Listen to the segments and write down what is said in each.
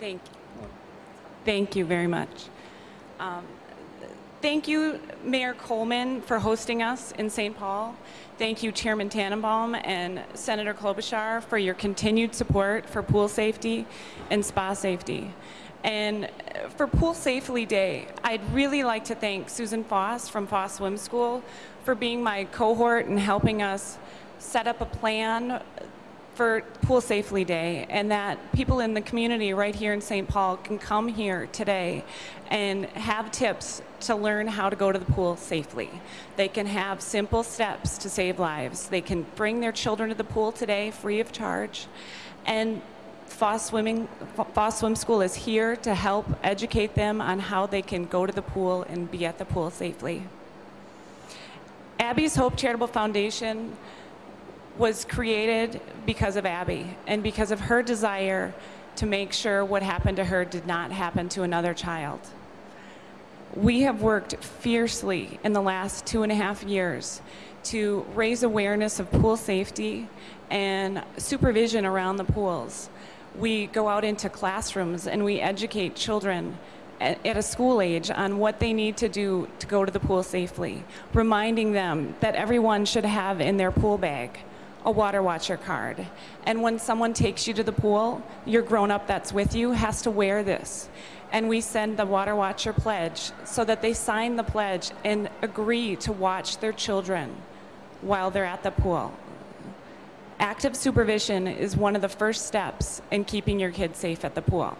Thank you. Thank you very much. Um, thank you, Mayor Coleman, for hosting us in St. Paul. Thank you, Chairman Tenenbaum and Senator Klobuchar, for your continued support for pool safety and spa safety. And for Pool Safely Day, I'd really like to thank Susan Foss from Foss Swim School for being my cohort and helping us set up a plan for Pool Safely Day and that people in the community right here in St. Paul can come here today and have tips to learn how to go to the pool safely. They can have simple steps to save lives. They can bring their children to the pool today free of charge. And Foss, Swimming, Foss Swim School is here to help educate them on how they can go to the pool and be at the pool safely. Abby's Hope Charitable Foundation was created because of Abby and because of her desire to make sure what happened to her did not happen to another child. We have worked fiercely in the last two and a half years to raise awareness of pool safety and supervision around the pools. We go out into classrooms and we educate children at, a school age on what they need to do to go to the pool safely, reminding them that everyone should have in their pool bag a water watcher card. And when someone takes you to the pool, your grown up that's with you has to wear this. And we send the water watcher pledge so that they sign the pledge and agree to watch their children while they're at the pool. Active supervision is one of the first steps in keeping your kids safe at the pool.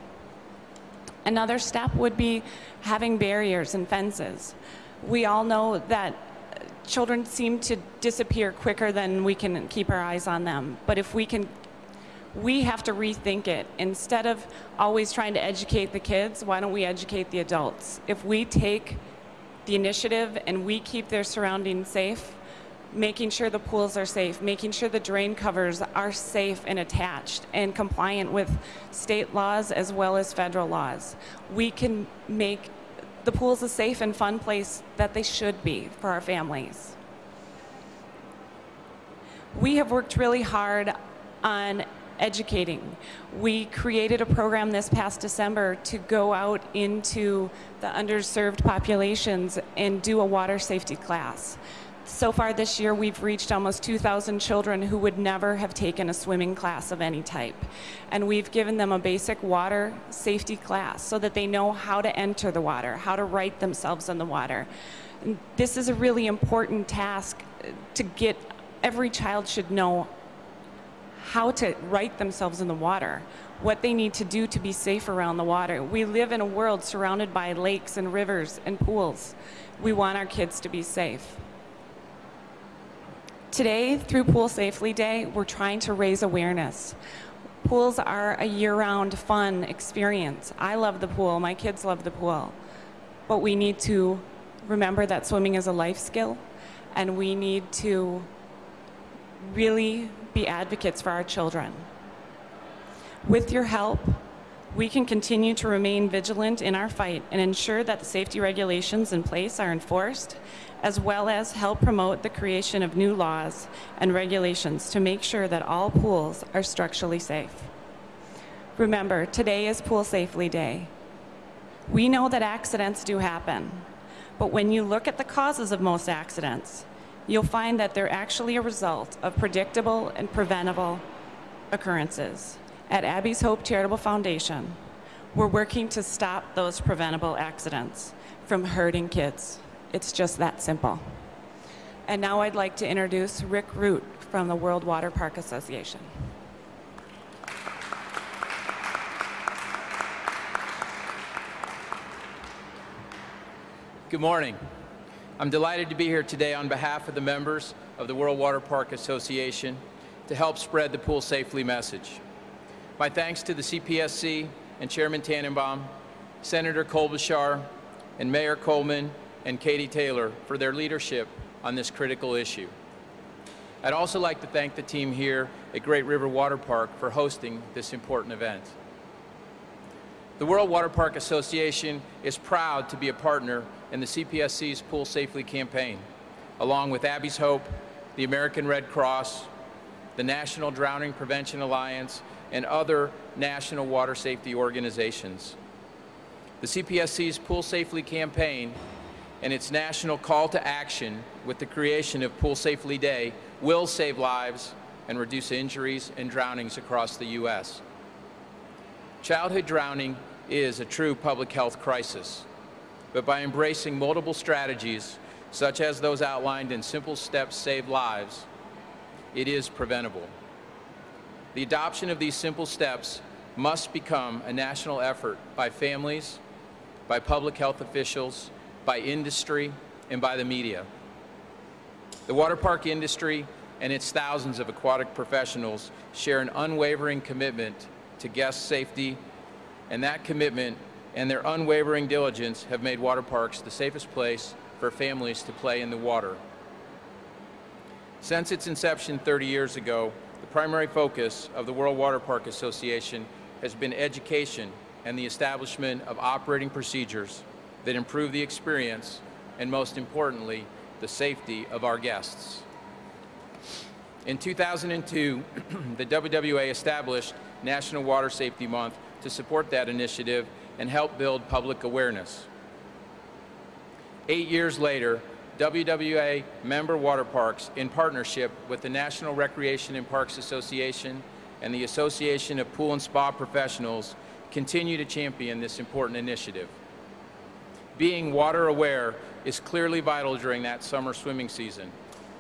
Another step would be having barriers and fences. We all know that children seem to disappear quicker than we can keep our eyes on them. But if we can, we have to rethink it. Instead of always trying to educate the kids, why don't we educate the adults? If we take the initiative and we keep their surroundings safe, making sure the pools are safe, making sure the drain covers are safe and attached and compliant with state laws as well as federal laws. We can make the pool's a safe and fun place that they should be for our families. We have worked really hard on educating. We created a program this past December to go out into the underserved populations and do a water safety class. So far this year, we've reached almost 2,000 children who would never have taken a swimming class of any type. And we've given them a basic water safety class so that they know how to enter the water, how to right themselves in the water. And this is a really important task uh, to get, every child should know how to right themselves in the water, what they need to do to be safe around the water. We live in a world surrounded by lakes and rivers and pools. We want our kids to be safe. Today, through Pool Safely Day, we're trying to raise awareness. Pools are a year-round fun experience. I love the pool, my kids love the pool. But we need to remember that swimming is a life skill and we need to really be advocates for our children. With your help, we can continue to remain vigilant in our fight and ensure that the safety regulations in place are enforced as well as help promote the creation of new laws and regulations to make sure that all pools are structurally safe. Remember, today is Pool Safely Day. We know that accidents do happen, but when you look at the causes of most accidents, you'll find that they're actually a result of predictable and preventable occurrences. At Abby's Hope Charitable Foundation, we're working to stop those preventable accidents from hurting kids. It's just that simple. And now I'd like to introduce Rick Root from the World Water Park Association. Good morning. I'm delighted to be here today on behalf of the members of the World Water Park Association to help spread the Pool Safely message. My thanks to the CPSC and Chairman Tenenbaum, Senator Klobuchar, and Mayor Coleman and Katie Taylor for their leadership on this critical issue. I'd also like to thank the team here at Great River Water Park for hosting this important event. The World Water Park Association is proud to be a partner in the CPSC's Pool Safely campaign, along with Abby's Hope, the American Red Cross, the National Drowning Prevention Alliance, and other national water safety organizations. The CPSC's Pool Safely campaign and its national call to action with the creation of Pool Safely Day will save lives and reduce injuries and drownings across the U.S. Childhood drowning is a true public health crisis, but by embracing multiple strategies, such as those outlined in Simple Steps Save Lives, it is preventable. The adoption of these simple steps must become a national effort by families, by public health officials, by industry, and by the media. The water park industry and its thousands of aquatic professionals share an unwavering commitment to guest safety, and that commitment and their unwavering diligence have made water parks the safest place for families to play in the water. Since its inception 30 years ago, the primary focus of the World Water Park Association has been education and the establishment of operating procedures that improve the experience and, most importantly, the safety of our guests. In 2002, the WWA established National Water Safety Month to support that initiative and help build public awareness. Eight years later, WWA member water parks, in partnership with the National Recreation and Parks Association and the Association of Pool and Spa Professionals, continue to champion this important initiative. Being water aware is clearly vital during that summer swimming season,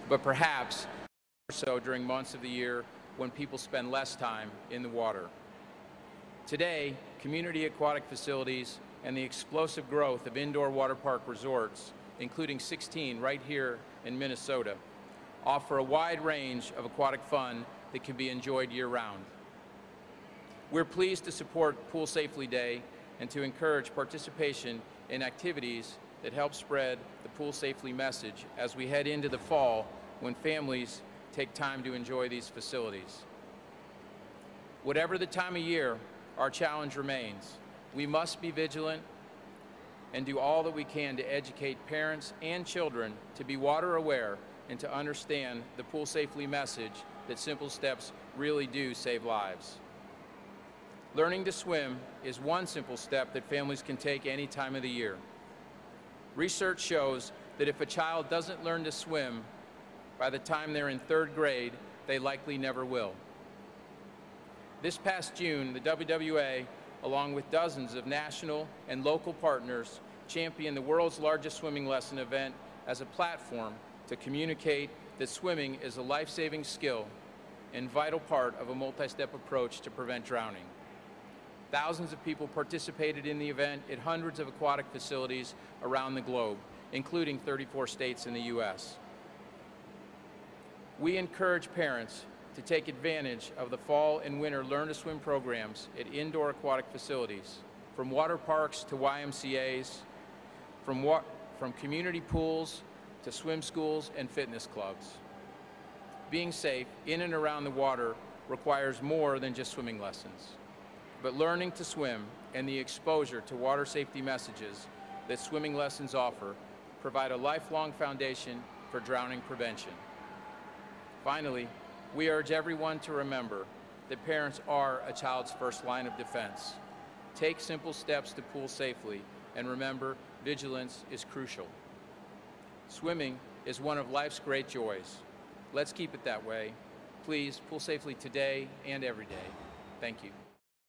but perhaps more so during months of the year when people spend less time in the water. Today, community aquatic facilities and the explosive growth of indoor water park resorts, including 16 right here in Minnesota, offer a wide range of aquatic fun that can be enjoyed year-round. We're pleased to support Pool Safely Day and to encourage participation in activities that help spread the Pool Safely message as we head into the fall when families take time to enjoy these facilities. Whatever the time of year, our challenge remains. We must be vigilant and do all that we can to educate parents and children to be water aware and to understand the Pool Safely message that simple steps really do save lives. Learning to swim is one simple step that families can take any time of the year. Research shows that if a child doesn't learn to swim by the time they're in third grade, they likely never will. This past June, the WWA, along with dozens of national and local partners, champion the world's largest swimming lesson event as a platform to communicate that swimming is a life-saving skill and vital part of a multi-step approach to prevent drowning. Thousands of people participated in the event at hundreds of aquatic facilities around the globe, including 34 states in the U.S. We encourage parents to take advantage of the fall and winter Learn to Swim programs at indoor aquatic facilities, from water parks to YMCAs, from, wa from community pools to swim schools and fitness clubs. Being safe in and around the water requires more than just swimming lessons but learning to swim and the exposure to water safety messages that swimming lessons offer provide a lifelong foundation for drowning prevention. Finally, we urge everyone to remember that parents are a child's first line of defense. Take simple steps to pool safely, and remember, vigilance is crucial. Swimming is one of life's great joys. Let's keep it that way. Please, pool safely today and every day. Thank you.